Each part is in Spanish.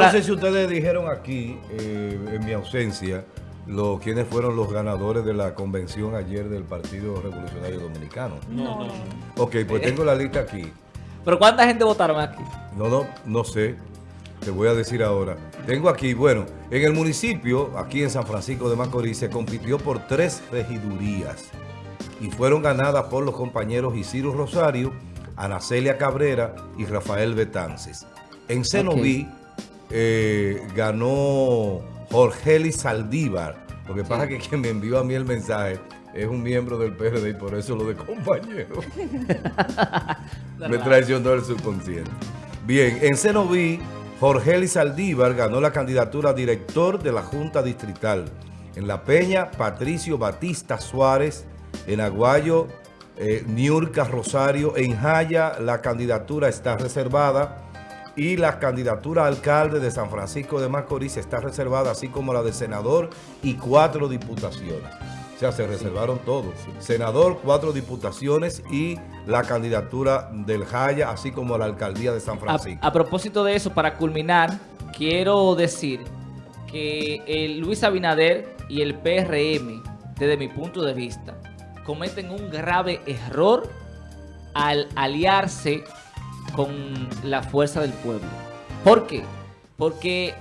para... no sé si ustedes dijeron aquí, eh, en mi ausencia, lo, quiénes fueron los ganadores de la convención ayer del Partido Revolucionario Dominicano. No, no. Ok, pues tengo la lista aquí. ¿Pero cuánta gente votaron aquí? No, no, no sé. Te voy a decir ahora. Tengo aquí, bueno, en el municipio, aquí en San Francisco de Macorís, se compitió por tres regidurías y fueron ganadas por los compañeros Isidro Rosario, Anacelia Cabrera y Rafael Betances. En Cenoví eh, ganó Jorgeli Saldívar. Lo que pasa es que quien me envió a mí el mensaje es un miembro del PRD y por eso lo de compañero. me traicionó el subconsciente. Bien, en Cenoví, Jorgeli Saldívar ganó la candidatura a director de la Junta Distrital. En La Peña, Patricio Batista Suárez. En Aguayo, eh, Niurka Rosario. En Jaya, la candidatura está reservada. Y la candidatura a alcalde de San Francisco de Macorís está reservada, así como la de senador y cuatro diputaciones. O sea, se reservaron todos. Senador, cuatro diputaciones y la candidatura del Jaya, así como la alcaldía de San Francisco. A, a propósito de eso, para culminar, quiero decir que el Luis Abinader y el PRM, desde mi punto de vista, cometen un grave error al aliarse con la fuerza del pueblo. ¿Por qué? Porque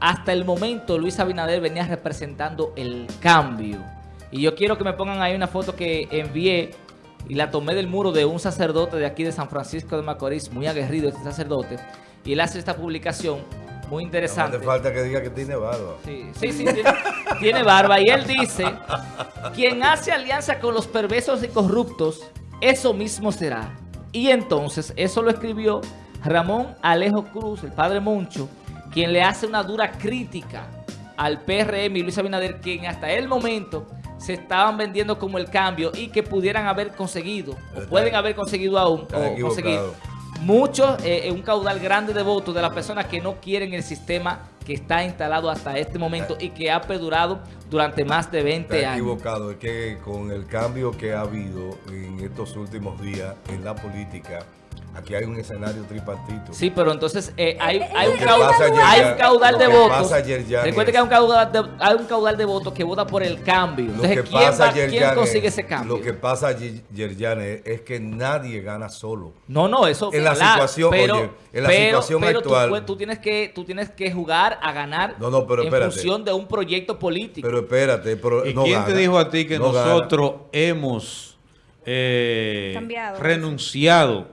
hasta el momento Luis Abinader venía representando el cambio. Y yo quiero que me pongan ahí una foto que envié y la tomé del muro de un sacerdote de aquí de San Francisco de Macorís, muy aguerrido este sacerdote. Y él hace esta publicación muy interesante. No hace falta que diga que tiene barba. Sí, sí, sí tiene, tiene barba. Y él dice, quien hace alianza con los perversos y corruptos, eso mismo será. Y entonces, eso lo escribió Ramón Alejo Cruz, el padre Moncho, quien le hace una dura crítica al PRM y Luis Abinader, quien hasta el momento se estaban vendiendo como el cambio y que pudieran haber conseguido, o pueden haber conseguido aún, o conseguir. Muchos, eh, un caudal grande de votos de las personas que no quieren el sistema que está instalado hasta este momento y que ha perdurado durante más de 20 Está años. equivocado, es que con el cambio que ha habido en estos últimos días en la política, aquí hay un escenario tripartito. Sí, pero entonces eh, hay, hay, Lo un caudal, hay un caudal de votos. Recuerde que hay un caudal de, hay un caudal de votos que vota por el cambio. Lo Entonces, que ¿quién, pasa va- ayer, quién consigue es- ese cambio? Lo que pasa ayer, Jan, es, es que nadie gana solo. No, no, eso En la claro, situación, pero, oye, en la pero- situación pero tú actual- Tú, tienes que, tú tienes que jugar a ganar No, no, pero en espérate. función de un proyecto político. Pero espérate, pero ¿Y no quién gana. te dijo a ti que No gana. nosotros hemos eh, renunciado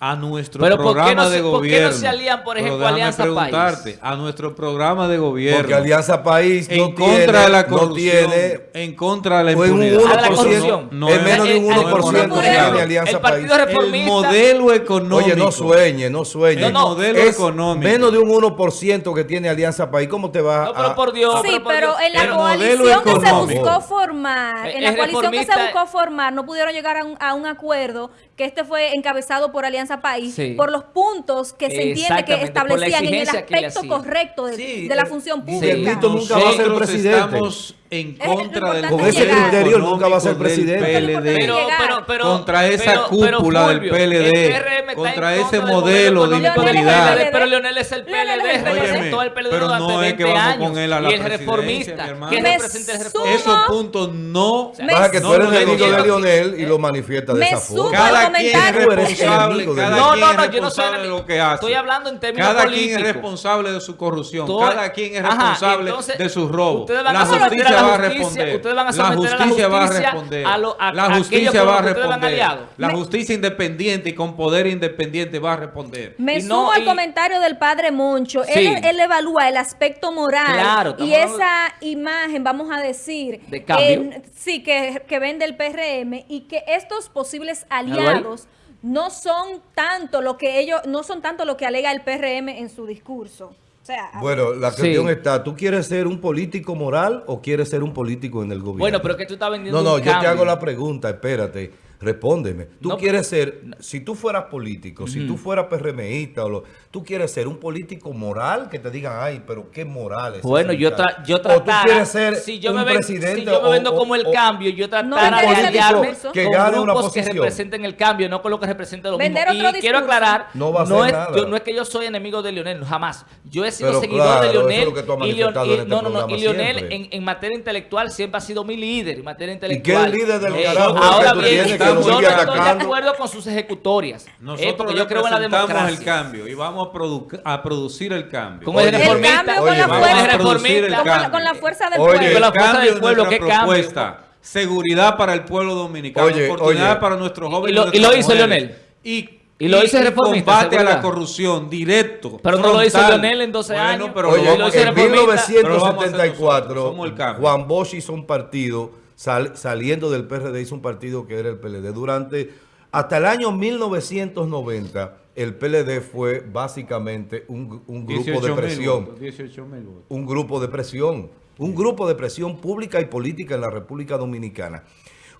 a nuestro Pero ¿por qué programa no de se- por qué no gobierno? se alían, por Pero ejemplo, déjame Alianza País? preguntarte, a nuestro programa de gobierno. Porque Alianza País en no contra tiene, de la no corrupción, tiene en contra de la Fue un impunidad. 1%, Ah, la corrupción. No, es menos de un Eh, eh, 1% el- que el- tiene Alianza el Partido País. el Reformista. modelo económico. Oye, no sueñe, no sueñe. El modelo Es económico. Menos de un 1% que tiene Alianza País. ¿Cómo te va No, pero a- por Dios. Sí, por pero en la El coalición que se buscó formar, Eh, en la coalición que se buscó formar, no pudieron llegar a un, a un acuerdo que este fue encabezado por Alianza País Sí. por los puntos que se entiende que establecían en el aspecto correcto de, Sí, de la eh, función pública. Nunca va a ser presidente. En contra del Con ese criterio nunca va a ser presidente. PLD. Pero, pero, pero, contra esa pero- pero, cúpula del PLD, contra ese del modelo de impunidad. Pero Leonel es el Leonel es PLD, el PLD. representó al PLD Pero durante no es 20 que vamos años. con él a la y el reformista, mi hermano. ¿quién Me representa el reformista? Esos puntos no. Pasa que tú eres enemigo de Lionel y lo manifiesta de esa forma. Cada quien es responsable, cada No, quien no, es no, yo no soy de lo que hace. Estoy hablando en términos Cada políticos. quien es responsable de su corrupción, cada quien es responsable de sus robos. La justicia la va a justicia, responder. ustedes van a La someter a la justicia va a responder. a lo- a- La justicia va a los que ustedes van responder. La justicia independiente y con poder independiente va a responder. Me Y no- sumo al y- comentario del padre Moncho. Sí. Él, él evalúa el aspecto moral y esa imagen, vamos a decir, De cambio. en- sí, que, que vende el PRM y que estos posibles aliados no son tanto lo que ellos, no son tanto lo que alega el PRM en su discurso. Sea, Bueno, la Sí. cuestión está, ¿tú quieres ser un político moral o quieres ser un político en el gobierno? Bueno, pero que tú estás vendiendo No, no, un yo te hago la pregunta, espérate. Respóndeme. Tú No, quieres ser, si tú fueras político, si tú fueras PRMista, o lo, tú quieres ser un político moral que te digan, ay, pero qué moral es Bueno, yo, muchacho?" tra yo O tú tratara, quieres ser si yo un me ven- presidente si yo me o- vendo o- como el o- cambio, yo No tratara de discurso. que con gane una grupos que posición. representen el cambio, no con lo que representa lo Vender mismo. otro Y quiero aclarar, No va a hacer es, nada. yo- no es que yo soy enemigo de Lionel, jamás. Yo he sido Pero seguidor claro, de es Lionel. que y Leon- y- este no, no, no, y Lionel en, en materia intelectual siempre ha sido mi líder, en materia qué intelectual. líder del Eh, carajo Ahora que tú bien, yo no estoy de acuerdo con sus ejecutorias. eh, Nosotros porque yo creo en la democracia. el cambio y vamos a, produ- a producir el cambio. Con el reformista. cambio con la vamos a fuerza. producir el con, la, cambio. con la fuerza del Oye, Con pueblo. la fuerza cambio del pueblo, ¿qué cambio? propuesta. Seguridad para el pueblo dominicano, Oye, oportunidad oye. para nuestros Y jóvenes. lo- y lo hizo mujeres. Leonel. Y, Y lo hizo el y reformista, combate a la corrupción directo. Pero no lo hizo frontal. Leonel en 12 Bueno, años. pero Oye, lo hizo en hacer. reformista. Pero lo vamos a hacer 1974, nosotros, somos el cambio. Juan Bosch hizo un partido, sal- saliendo del PRD, hizo un partido que era el PLD. Durante, hasta el año 1990, el PLD fue básicamente un, un grupo 18.000 de presión. votos, 18.000 votos. un grupo de presión, un grupo de presión pública y política en la República Dominicana.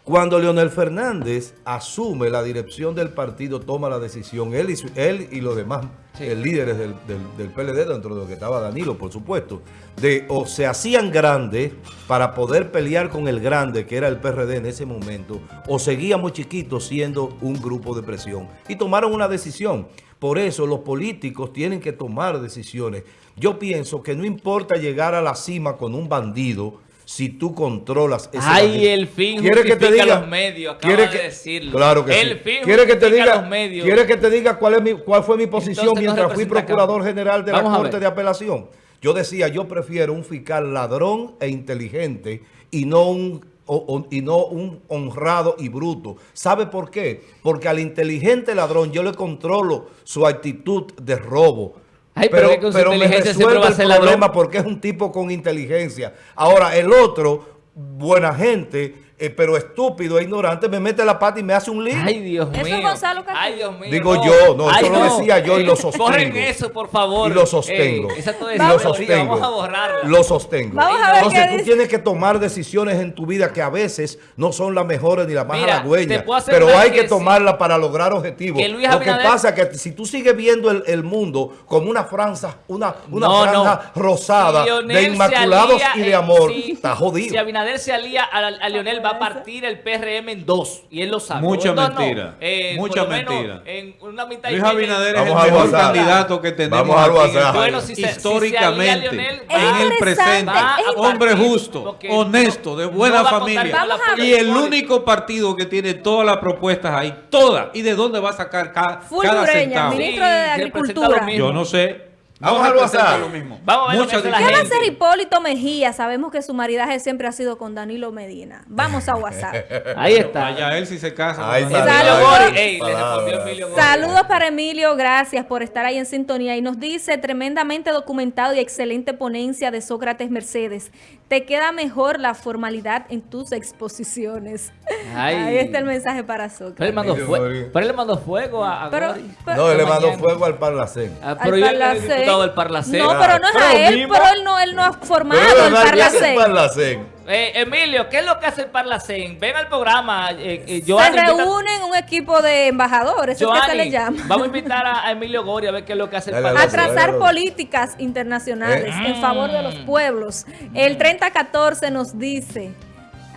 Cuando Leonel Fernández asume la dirección del partido, toma la decisión, él y, su- él y los demás eh, líderes del, del- del PLD, dentro de lo que estaba Danilo, por supuesto, de o se hacían grandes para poder pelear con el grande, que era el PRD en ese momento, o seguíamos chiquitos siendo un grupo de presión. Y tomaron una decisión. Por eso los políticos tienen que tomar decisiones. Yo pienso que no importa llegar a la cima con un bandido si tú controlas ese Ay, el fin ¿Quiere que te diga- los medios, quiere de que- decirlo. Claro que El sí. fin ¿Quiere que te diga, los medios. ¿Quiere que te diga cuál, es mi, cuál fue mi posición Entonces mientras fui procurador general de Vamos la Corte de Apelación? Yo decía, yo prefiero un fiscal ladrón e inteligente y no un o- o- y no un honrado y bruto. ¿Sabe por qué? Porque al inteligente ladrón yo le controlo su actitud de robo. Ay, pero que con su me inteligencia siempre va a el ser ladrón. problema porque es un tipo con inteligencia. Ahora, el otro, buena gente, eh, pero estúpido e ignorante, me mete la pata y me hace un lío. Ay, Dios Eso mío. es Gonzalo Castillo. Ay, Dios mío. Digo yo, no, eso lo decía yo y lo Eh, sostengo. Borren eso, por favor. Y lo sostengo. Eh, esa y lo sostengo. Vamos a borrarla. Lo sostengo. Vamos a ver Entonces qué tú dice. tienes que tomar decisiones en tu vida que a veces no son las mejores ni las más Mira, halagüeñas, pero hay que, que tomarlas para lograr objetivos. Que Luis Lo que Abinader- pasa es que si tú sigues viendo el, el mundo como una franja, una, una No, franja no. rosada Lionel de inmaculados y de amor, está jodido. Si Abinader se alía a, a Lionel, va a partir el PRM en dos. Y él lo sabe. Mucha En dos no. mentira. Eh, Mucha mentira. En una mitad y Luis. Abinader es Vamos el mejor WhatsApp. candidato que tenemos Vamos el WhatsApp. país. Bueno, si se- si se históricamente. en el presente, a hombre justo, honesto, de buena a familia. a. Y el único partido que tiene todas las propuestas ahí, todas. ¿Y de dónde va a sacar Full cada Ureña, centavo? ministro de Agricultura. Yo no sé. Vamos No al WhatsApp. lo mismo. Vamos a ver lo que Mucha hace la ¿Qué va a hacer Hipólito Mejía? Sabemos que su maridaje siempre ha sido con Danilo Medina. Vamos a WhatsApp. Ahí está. Vaya, él si se casa. Ahí está. Ey, Emilio. Saludos para Emilio, gracias por estar ahí en sintonía. Y nos dice, tremendamente documentado y excelente ponencia de Sócrates Mercedes. Te queda mejor la formalidad en tus exposiciones. Ay. Ahí está el mensaje para Pero él mandó, Emilio fue- Gori. pero él le mandó fuego a, a Pero, Gori. pero- No, él le mandó fuego al Parlacén. Ah, al pero yo el Parlacén. diputado del Parlacén. No, pero no es Pero a él, mismo. pero él no, él no ha formado el verdad, ¿qué hace el Parlacén. Parlacén? Eh, Emilio, ¿qué es lo que hace el Parlacén? Ven al programa. Eh, eh, Se invita- reúnen un equipo de embajadores, que se le llama. Vamos a invitar a, a Emilio Gori a ver qué es lo que hace el a Parlacén. dale. trazar políticas internacionales Eh. en favor de los pueblos. El 3014 nos dice,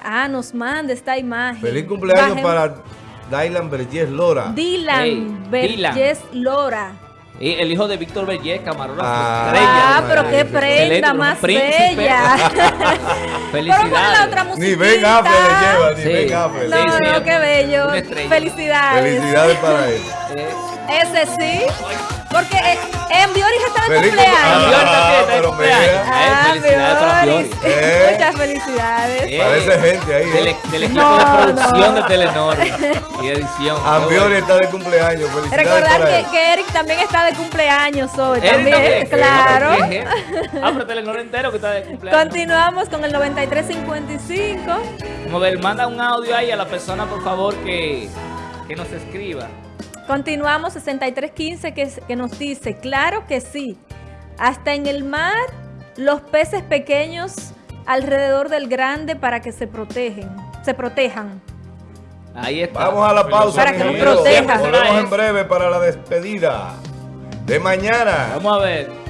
ah, nos manda esta imagen. Feliz cumpleaños Bajen- para Dylan Vergés Lora. Dylan Hey, Lora. Y el hijo de Víctor Bellés, camarógrafo. Ah. estrella. Ah, pero qué prenda más príncipe. bella. Pero ponle la otra Felicidades. musiquita. Ni Ben Affleck le lleva, ni Sí. Ben. No, Sí, sí, no, qué bello. Felicidades. Felicidades para él. Ese sí. Porque eh, Envioris está de Feliz cumpleaños. Ah, también está de pero cumpleaños. Eh. Muchas felicidades. Eh, Parece gente ahí, Del, ¿eh? del equipo No, de producción no. de Telenor y edición. Ambiori está de cumpleaños. Felicidades Recordar que, Eric también está de cumpleaños hoy. Eric también, también. claro. Ah, pero Telenor entero que está de cumpleaños. Continuamos con el 9355. Como ver, manda un audio ahí a la persona, por favor, que, que nos escriba. Continuamos 6315 que, que nos dice, claro que sí. Hasta en el mar, los peces pequeños alrededor del grande para que se protegen, se protejan. Ahí está. Vamos a la pausa, Para que nos amigos. proteja. Volvemos en breve para la despedida de mañana. Vamos a ver.